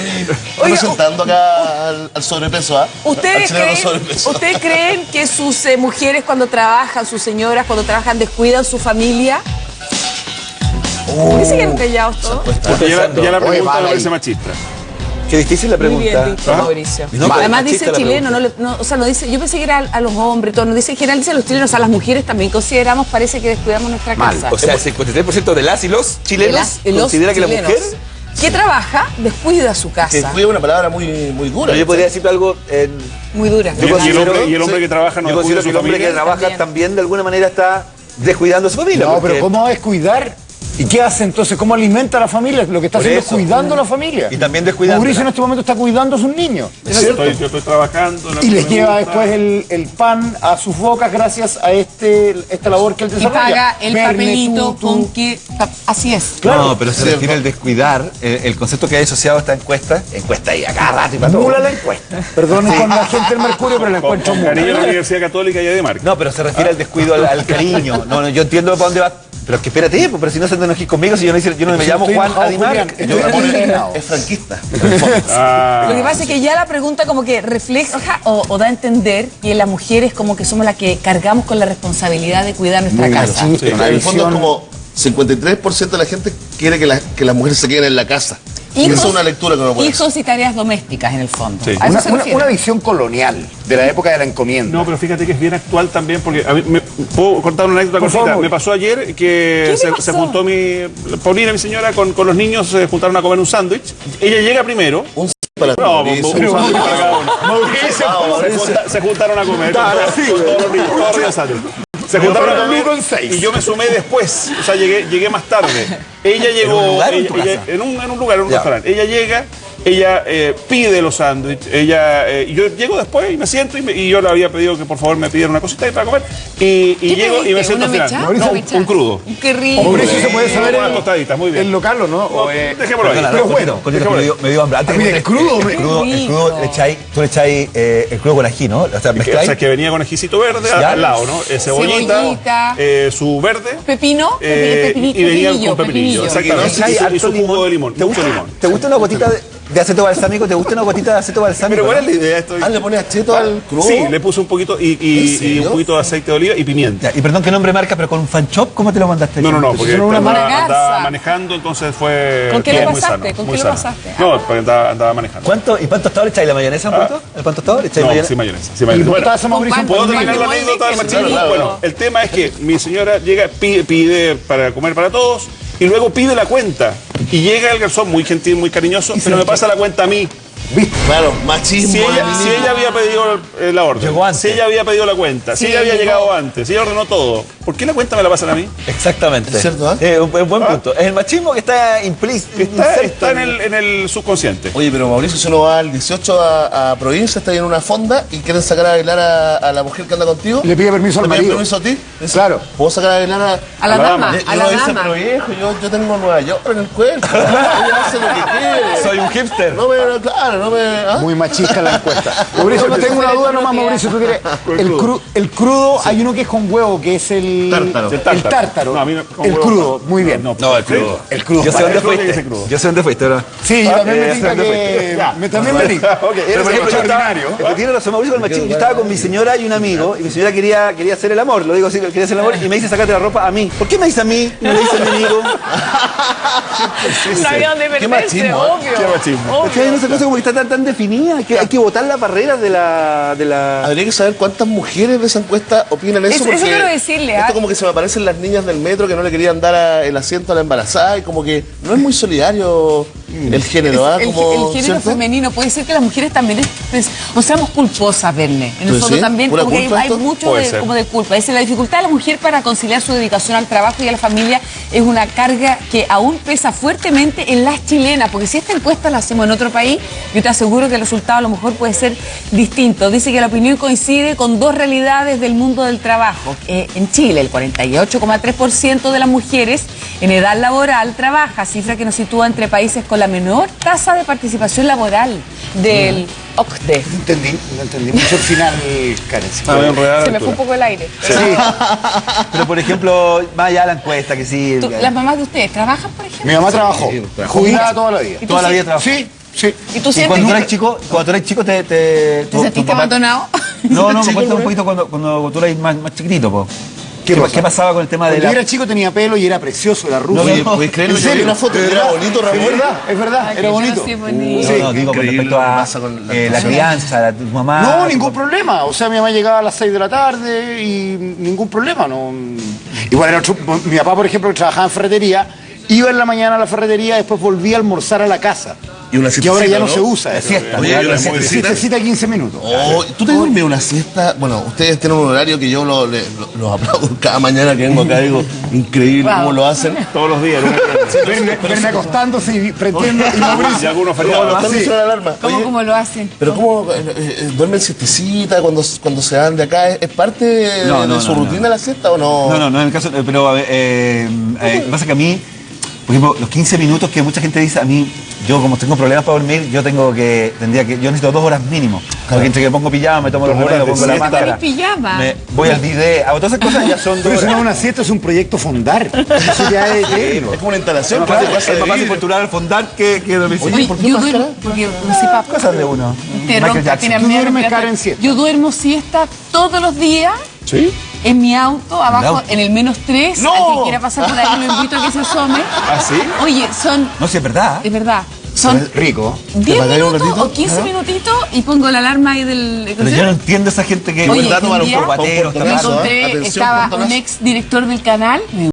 bien Oiga, representando acá al, al sobrepeso, ¿ah? ¿Ustedes creen, sobrepeso. ¿Ustedes creen que sus eh, mujeres cuando trabajan, sus señoras cuando trabajan, descuidan su familia? ¿Por qué se quedan callados todos? Porque ya, la- ya la Oye, pregunta vale me parece machista. Qué difícil la Muy bien pregunta. dicho, ¿Ah? Mauricio. No, pero Además dice chileno, pregunta. no, le- no, o sea, no dice, yo pensé que era a, a los hombres, todo, no dice en general, dice a los chilenos, a las mujeres también consideramos, parece que descuidamos nuestra Mal. casa. O sea, el 53% de las y los chilenos Las- los considera que la mujer. Que trabaja descuida su casa. fue una palabra muy, muy dura. Yo podría decir algo en. Muy dura. Y el- y el considero- hombre- y el hombre que trabaja no Yo descuida considero su que el hombre familia. que trabaja También. también. de alguna manera está descuidando a su familia. No, porque- pero ¿cómo va a descuidar? ¿Y qué hace entonces? ¿Cómo alimenta a la familia? Lo que está Por haciendo eso. es cuidando a la familia. Y también descuidándola. Mauricio en este momento está cuidando a sus niños. Yo estoy, yo estoy trabajando. Y les lleva después el, el pan a sus bocas gracias a este, esta labor que él Y desarrolla. paga el Verne, papelito tú, tú. con que... Así es. Claro. no, pero se Cierto. refiere al descuidar, el, el concepto que hay asociado a esta encuesta, encuesta ahí a cada rato y para todo. Nula la encuesta. Perdonen con la gente del Mercurio, pero la Con, encuentro muy. cariño a la Universidad Católica y a Demarca. No, pero se refiere al descuido, al, al cariño. No, no, yo entiendo para dónde va. Pero es que espérate, pues, pero si no se enojes conmigo, si yo no, hice- yo no me llamo Juan Adimar. Yo- Ramón es- franquista. Ah, Lo que pasa es que ya la pregunta como que refleja o, o da a entender que las mujeres como que somos las que cargamos con la responsabilidad de cuidar nuestra Muy casa. En el fondo es como 53% de la gente quiere que, la- que las mujeres se queden en la casa. Y esa es una lectura que uno puede hacer. hijos y tareas domésticas en el fondo. Sí. Una, una- una visión colonial de la época de la encomienda. No, pero fíjate que es bien actual también, porque a mí me, puedo contar una anécdota cortita. favor. Me pasó ayer que ¿Qué le se, pasó? se juntó mi Paulina, mi señora, con, con los niños, se juntaron a comer un sándwich. Ella llega primero. Un para No, Mauricio. sándwich para cada uno. Se, junta- se juntaron a comer con, todos- con todos los niños, todos sándwich. Se juntaron a comer con seis. y yo me sumé después, o sea, llegué, llegué más tarde. Ella llegó un lugar en ella- en, un, en un lugar, en un Ya. restaurante. Ella llega, ella eh, pide los sándwiches, ella, eh, yo llego después y me siento y, me- y yo le había pedido que por favor me pidieran una cosita ahí para comer y, y ¿Qué llego y me siento al ¿Una final. No, un, un crudo. Qué rico. Mauricio, ¿se puede saber Unas el, tostaditas, muy bien. el local o no? O, eh, dejémoslo ahí. Pero no, bueno, Coquito, me dio, me dio hambre. Antes Ah, mira, el crudo, el, crudo, el crudo le echáis, tú le echáis eh, el crudo con ají, ¿no? O sea, Que, o sea, que venía con ejicito verde Ya. al lado, ¿no? Eh, cebollita, Cebollita. eh, su verde. Pepino, eh, pepi- y venía con pepinillo. Y su- jugo de limón. ¿Te Mucho gusta, limón. ¿Te gusta una gotita de, de aceto balsámico? ¿Te gusta una gotita de aceto balsámico? Pero ¿cuál es la idea? Esto? Ah, le pones acheto al crudo. Sí, le puse un poquito y, ¿En y, y un poquito de aceite de oliva y pimienta. Ya, y perdón que nombre marca, pero con un fan shop, ¿cómo te lo mandaste? No, no, no, porque una andaba, manejando, entonces fue. ¿Con qué lo muy pasaste? sano, ¿Con muy qué lo sano. pasaste? No, porque andaba, andaba manejando. ¿Cuánto? ¿Y pan tostado le echáis la mayonesa un Ah. poquito? ¿El pan tostado le echáis No, mayonesa? sin mayonesa. ¿Y mayonesa. Bueno, ¿Puedo terminar la de anécdota del molde, machismo? claro, Bueno, el tema es que mi señora llega, pide, pide para comer para todos y luego pide la cuenta. Y llega el garzón muy gentil, muy cariñoso, pero me pasa la cuenta a mí. Claro, machismo. Si ella, feminismo. si ella había pedido eh, la orden, Llegó antes. si ella había pedido la cuenta, si ella había llegó. llegado antes, si ella ordenó todo, ¿por qué la cuenta me la pasan a mí? Exactamente. Es cierto, ¿eh? Eh, un, un buen Ah. punto. Es el machismo que está implícito. Está, está en, el, en el subconsciente. Oye, pero Mauricio, si uno va al 18 a, a provincia, está ahí en una fonda y quieren sacar a bailar a, a la mujer que anda contigo. Le pide permiso al ¿Le pide marido. permiso a ti? Claro. ¿Puedo sacar a bailar a, A la A la dama, a la dama. pero viejo, yo, yo tengo Nueva York en el cuerpo. Ella hace lo que quiere. Soy un hipster. No me, claro, no me. ¿ah? Muy machista la encuesta. Mauricio, no tengo una duda nomás, Mauricio. ¿tú quieres? El, cru- el crudo, hay uno que es con huevo, que es el Tártaro. El tártaro. El tártaro. No, a mí no- con el huevo crudo, no. muy bien. No, No, el crudo. El crudo. Yo sé dónde fuiste. Yo sé dónde fuiste, ¿verdad? Sí, yo también me eh, tinca ¿dónde fuiste? que... Me también me tinca. Ok, extraordinario. tiene razón Mauricio con el machismo. Yo estaba con mi señora y un amigo, y mi señora quería, quería hacer el amor, lo digo así, quería hacer el amor, y me dice sacate la ropa a mí. ¿Por qué me dice a mí? No le dice a mi amigo. No había dónde Qué machismo, ¿eh? obvio. Qué machismo. Es que hay una cosa como que está tan, tan definida, que hay que botar las barreras de la... De la... Habría que saber cuántas mujeres de esa encuesta opinan eso. Porque eso quiero decirle, Esto ¿ah? como que se me aparecen las niñas del metro que no le querían dar a- el asiento a la embarazada y como que no es muy solidario el género, ¿ah? el, Como, el género ¿cierto? femenino puede ser que las mujeres también es, pues, o seamos culposas, Verne. En el Pues fondo sí, también como que hay, mucho de, como de culpa. Es la dificultad de la mujer para conciliar su dedicación al trabajo y a la familia es una carga que aún pesa fuertemente en las chilenas, porque si esta encuesta la hacemos en otro país, yo te aseguro que el resultado a lo mejor puede ser distinto. Dice que la opinión coincide con dos realidades del mundo del trabajo. Eh, en Chile, el 48,3% de las mujeres en edad laboral trabaja, cifra que nos sitúa entre países con la menor tasa de participación laboral del OCDE. No entendí, no entendí mucho el final, Karen. sí. Enredada Se me fue un poco el aire. Pero por ejemplo, más allá de la encuesta, que sí... ¿Las mamás de ustedes trabajan, por ejemplo? Mi mamá trabajó, Sí, jubilada toda la vida. ¿Y tú Toda la sí? vida trabajó. Sí, Sí. ¿Y tú Y sientes cuando tú que eres chico, cuando tú eres chico te... ¿Te, te sentiste abandonado? No, no, me cuenta un ¿no? poquito cuando, cuando tú eras más, más chiquitito, po. ¿Qué ¿Qué, pasa? qué pasaba con el tema de Cuando la... yo era chico tenía pelo y era precioso, era rubio. No, ¿puedes creerlo? ¿En serio? una foto y ¿De era bonito, Ramón. Es verdad, es verdad, Ay, era bonito. sí, bonito. No, Sí. no, digo con respecto a con la- eh, la crianza, la, tu mamá... No, tu ningún papá. problema. O sea, mi mamá llegaba a las 6 de la tarde y ningún problema. No. Igual era otro- mi papá, por ejemplo, que trabajaba en ferretería, iba en la mañana a la ferretería, después volvía a almorzar a la casa. Y una Que ahora siestecita, ya no, ¿no? se usa. eso. siesta. Oye, siestecita. Siestecita de 15 minutos. Oh, ¿Tú te duermes una siesta? Bueno, ustedes tienen un horario que yo lo, le- lo- los aplaudo cada mañana que vengo acá. Digo, increíble Wow. cómo lo hacen. Todos los días. ¿no? Verme, acostándose y prendiendo y Mauricio. Y algunos ¿Cómo feriados. ¿Cómo, lo hacen? Pero ¿cómo eh, eh, duermen siestecita cuando, cuando se van de acá? ¿Es, es parte de, No, no, de su no, rutina no. la siesta o no? No, no, no en el caso, eh, pero a ver, eh, eh, lo que pasa es que a mí, por ejemplo, los 15 minutos que mucha gente dice, a mí, yo como tengo problemas para dormir, yo tengo que, tendría que, yo necesito dos horas mínimo. Porque entre que pongo pijama, me tomo los horas remedios, pongo la máscara. ¿Tenés pijama? me- voy al bidet, hago todas esas cosas ya son dos Pero eso no horas. es una siesta, es un proyecto fondar. Eso ya es eterno. Es como una instalación. Claro, ¿qué te pasa es más fácil postular al fondar que, que dormir. Oye, Oye, ¿por qué yo duermo, porque no sé, papá. cosas de uno. Te Jackson. tiene Tú duermes cara en siesta. Yo duermo siesta todos los días ¿Sí? En mi auto, abajo, auto? en el menos 3. ¡No! Al que quiera pasar por ahí lo invito a que se asome. ¿Ah, sí? Oye, son, No, si es verdad. de verdad, son Rico. 10 pagáis un minutos o 15 Ajá. minutitos y pongo la alarma ahí del... Pero yo no entiendo esa gente que... Oye, un día por- un me encontré, Atención, estaba un ex director del canal,